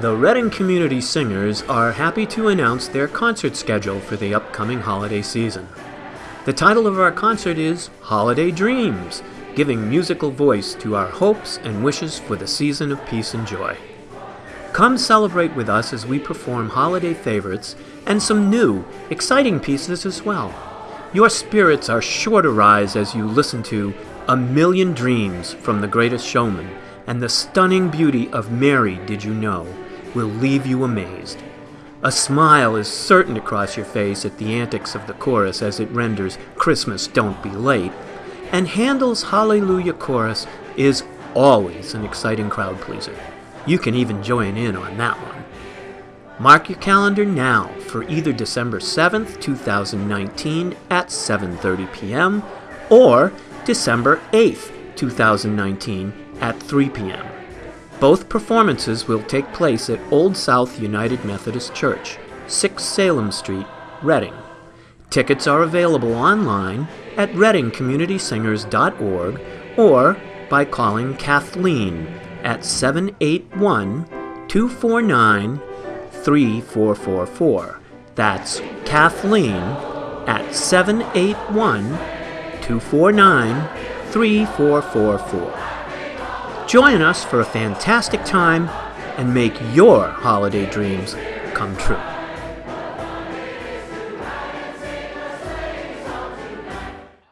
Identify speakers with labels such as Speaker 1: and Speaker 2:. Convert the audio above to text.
Speaker 1: The Reading Community Singers are happy to announce their concert schedule for the upcoming holiday season. The title of our concert is Holiday Dreams, giving musical voice to our hopes and wishes for the season of peace and joy. Come celebrate with us as we perform holiday favorites and some new, exciting pieces as well. Your spirits are sure to rise as you listen to A Million Dreams from The Greatest Showman and the stunning beauty of Mary Did You Know will leave you amazed. A smile is certain to cross your face at the antics of the chorus as it renders Christmas Don't Be Late, and Handel's Hallelujah Chorus is always an exciting crowd pleaser. You can even join in on that one. Mark your calendar now for either December 7th, 2019 at 7:30 p.m. or December 8th, 2019 at 3 p.m. Both performances will take place at Old South United Methodist Church, 6 Salem Street, Reading. Tickets are available online at readingcommunitysingers.org or by calling Kathleen at 781 249 3444. That's Kathleen at 781 249 3444. Join us for a fantastic time and make your holiday dreams come true.